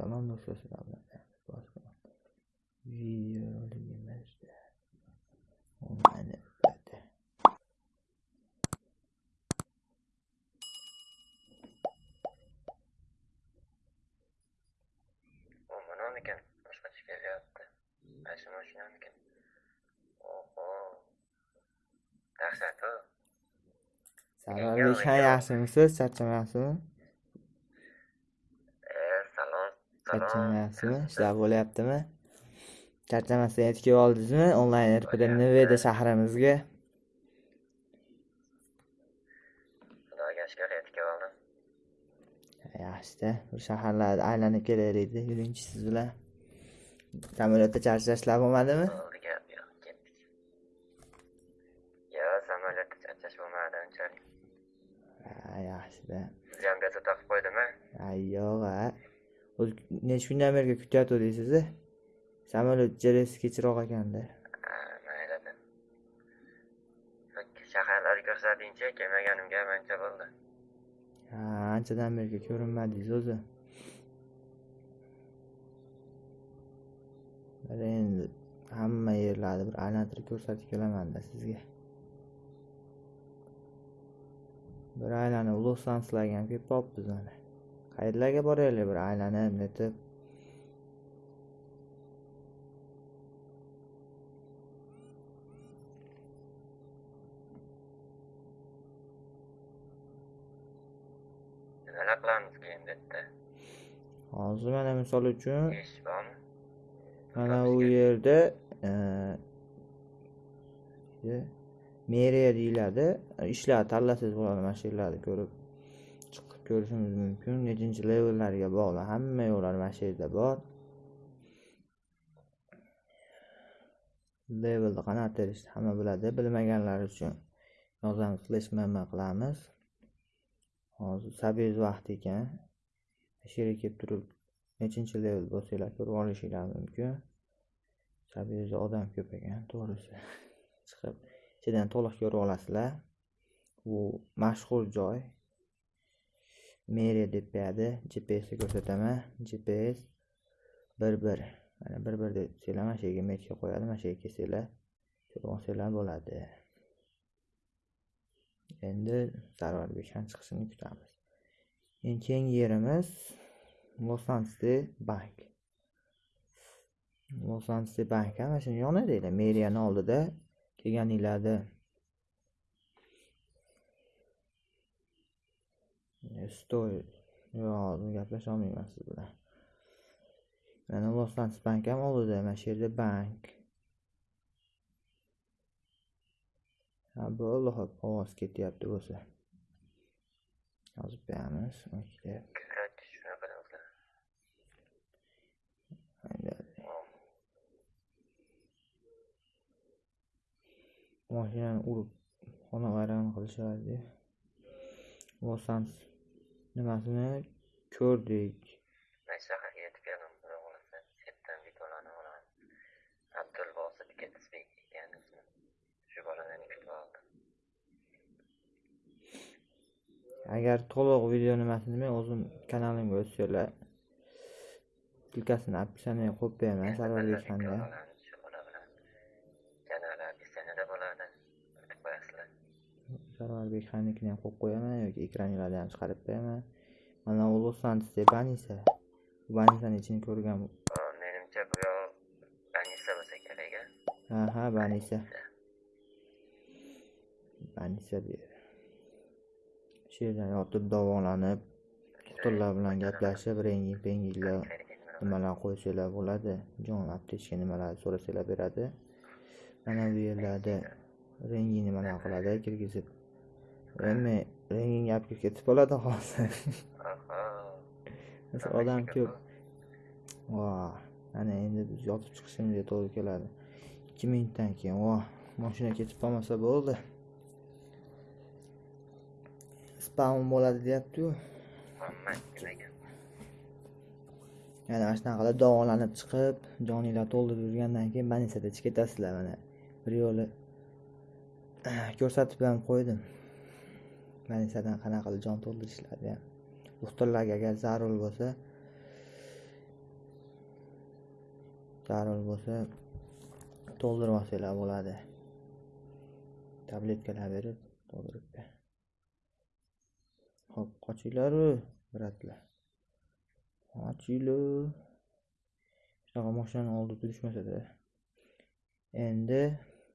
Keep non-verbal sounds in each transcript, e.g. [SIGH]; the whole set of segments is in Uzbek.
Salom do'stlar, sizlar bilan boshqa videoligimizda onlayn bo'ladi. U manamikan boshqacha kelyapti qaysi mashinamikan oho dahshat u Sarvarbek ha yaxshimisiz? Charchamayapsizmi? Salom Charchamayapsizmi? Ishlar bo'lyaptimi? Charchamasdan yetib kelib oldingizmi? Onlayn RPda Nevada shahrimizga. xudoga shukur yetib kelib oldim Yaxshida, bir shaharlarni aylanib kelaylik. Yuringchi siz bilan. Samolyotda charchashlar bo'lmadimi? samolyotda charchash bo'lmadi unchalik Ha, yaxshida. bezovta qilib qo'ydimi Ay yo'q a. O'zi necha kundan beri kutyaptidingiz Samolyot jelesi kechroq ekanda. ha maylida shaharlarni ko'rsatingchi kelmaganimga ancha bo'ldi Ha, anchadan beri ko'rinmadingiz o'zi. Endi hamma yerlarni bir aylantirib ko'rsatib kelamanda sizga. Bir aylanib Los-Anjelesga ham kelib qolibmiz mana. Qayerlarga boraylik bir aylanib, netib. nimalar qilamiz keyin bu yerda Hozir mana misol uchun ish bormi? Mana u yerda e, meriya deyiladi ishlar tanlasangiz bo'ladi mana shu yerlarni ko'rib ko'rishimiz mumkin. Nechinchi levellarga bog'liq hamma yo'llar mana shu yerda bor. Levelni qanaqa terishni hamma biladi. Bilmaganlar uchun yozamiz slash mm qilamiz. Hozir sabiyz vaqt ekan. Shu yerga kelib turib nechinchi level bo'lsanglar ko'rib olishinglar mumkin. Sabiyuzda odam ko'p ekan to'g'risi. [LAUGHS] Chiqib ichidan to'liq ko'rib olasizlar. Bu mashhur joy. Meriya deb beradi. Gpsni ko'rsataman. Gps bir bir mana bir bir desanglar mana shu yerga metka qo'yadi. Mana shu yerga kelsanglar ko'rib olsanglar bo'ladi. Endi sarvarbekdan chiqishini kutamiz. Eng keyingi yerimiz los bank. Los bank mana shuni yonida edi. Meriyani oldida kelganinglarda stoy yo'q gaplasha olmayman siz bilan. Mana angeles bank ham oldida mana shu yerda bank. Ha bo'ldi hop ovoz ketyapti bo'lsa yozib o'zlar mashinani urib xona vayron qilishadi. Angeles nimasini ko'rdik. Mana shu shaharga yetib keldim xudo xohlasa chetdan videolarni olaman abdulbosit ketibek ekan ismi shu boladan kutib oldim. Agar to'liq video nimasini men o'zim kanalimga o'tsanglar ссылкасini описаниеga qo'yib beraman sarvarbek xanda olamiz shu bola bilan janalar ssenada bo'ladi o'tib qo'yasizlar sarvarbek xannikini ham qo'yib qo'yaman yoki ekraninglarni ham chiqarib qo'yaman. Mana u los anjelesda banisa banisani ichini ko'rgan O, menimcha bu yoq banisa bo'lsa kerak a ha banisa banisa bu shu yerdan yotib davolanib doktorlar bilan gaplashib rengin penginglar nimalar qo'ysanglar bo'ladi. Jon aptechka nimalar so'rasanglar beradi. Mana bu yerlarda rengin nimalar qiladi? Kirgizib rengin olib kelib ketib qoladi hozir. Mesela [LAUGHS] odam ko'p. Voh mana endi biz yotib chiqishimizga to'g'ri keladi. Ikki minutdan keyin voh mashina ketib qolmasa bo'ldi. Spam bo'ladi deyaptiku yana mana shunaqalar davolanib chiqib joninglar to'ldirib yurgandan keyin chiqib ketasizlar mana bir yo'li [CLEARS THROAT] ko'rsatib ham qo'ydim больницаdan qanaqa qilib jon to'ldirishlarni ham doktorlarga agar zarur bo'lsa zarur bo'lsa to'ldirib olsanglar bo'ladi. Tabletkalar berib to'ldirib ho'p qochinglaru bratlar qochinglar shunaqa moshinani oldida turishmasada endi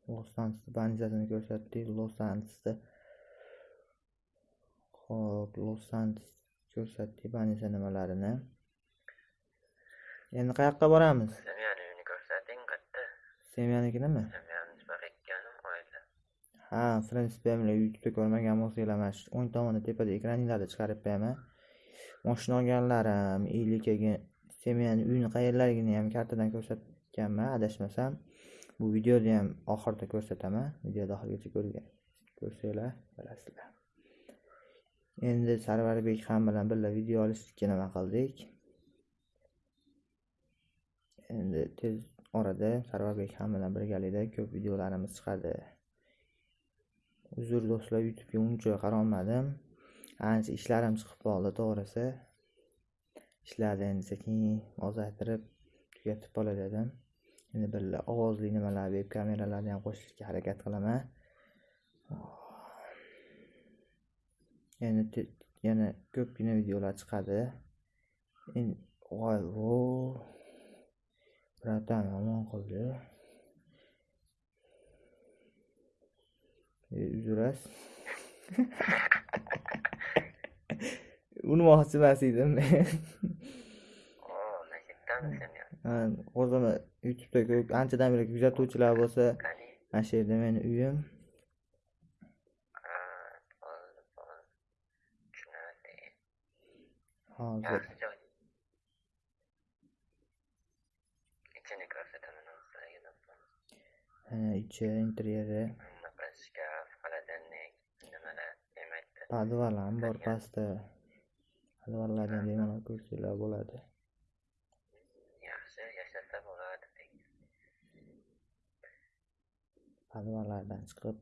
los anjelesni banjasini ko'rsatdik. Los anjelesda los anjeles ko'rsatdik banisa nimalarini. Endi qayoqqa boramiz? Semyani uyini ko'rsating qayerda? semyanikimi Semyani nima qilganim oila. ha bular youtubeda ko'rmagan bo'lsanglar mana shu o'ng tomonda tepada ekraninglarda chiqarib beraman moshina olganlarim keyin semyani uyini qayerlarligini ham kartadan ko'rsatganman adashmasam. Bu videoda ham oxirida ko'rsataman. Videoni oxirigacha ko'rsanglar bilasizlar endi sarvarbek ham bilan birga video olishlikka nima qildik? Endi tez orada sarvarbek ham bilan birgalikda ko'p videolarimiz chiqadi. Uzr do'stlar youtubega uncha qarolmadim. Ancha ishlarim chiqib qoldi to'g'risi. Ishlarni endi sekin ozaytirib tugatib qolay dedim. Endi birga ovozli nimalar veb kameralarni ham qo'shishga harakat qilaman. Te- yana ko'pgina videolar chiqadi. Voy vo bratан yomon qildi e, uzrasiz. Urmoqchi emas edim men? Ha, o'zini youtubeda ko'p anchadan beri kuzatuvchilar bo'lsa mana shu yerda meni uyim Ha, bo'ldi, bo'ldi. Tushunarli. Mana ichi interyeri shkaf, холодильник, nimalar demakda. podval ham bor pastda podvallarni ham bemalol ko'rsanglar bo'ladi Yaxshi yashasa bo'ladi. podvallardan chiqib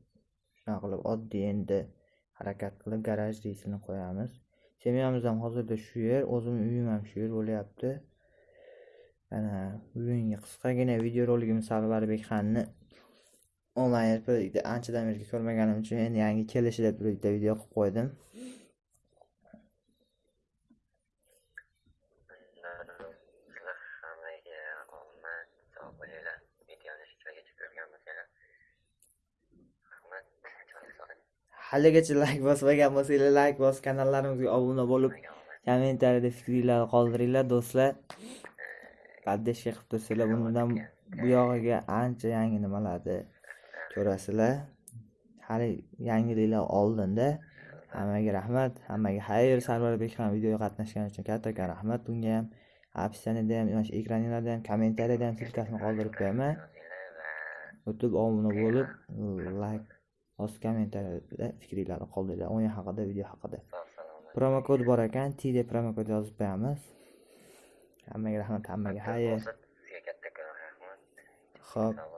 shunaqa qilib oddiy endi harakat qilib garaj reysini qo'yamiz semyamiz ham hozirda shu yer o'zimni uyim ham shu yer bo'lyapti. Mana bugungi qisqagina videorolikim Sarvarbekxonni onlayn projektda anchadan beri ko'rmaganim uchun endi yangi kelishida bitta video qilib qo'ydim Sizlar hammaga omad, sog' bo'linglar. Videoni shu joygacha ko'rgan bo'lsanglar. Rahmat, joy soling. Haligacha layk bosmagan bo'lsanglar layk bosib kanallarimizga obuna bo'lib kommentariyada fikringlarni qoldiringlar do'stlar. Поддержка qilib tursanglar bundan bu yog'iga ancha yangi nimalarni ko'rasizlar? Hali yangiliklar oldinda. Hammaga rahmat hammaga xayr. Sarvarbek ham videoga qatnashgani uchun kattakon rahmat. Bunga ham описаниеda ham mana shu ekraninglarda ham kommentariyada ham silkasini qoldirib qo'yaman. O'tib obuna bo'lib layk bosib kommentariyada fikringlarni qoldiringlar o'yin haqida video haqida. Promokod bor ekan. T deb promokod yozib qo'yamiz hammaga rahmat hammaga xayr. Sizga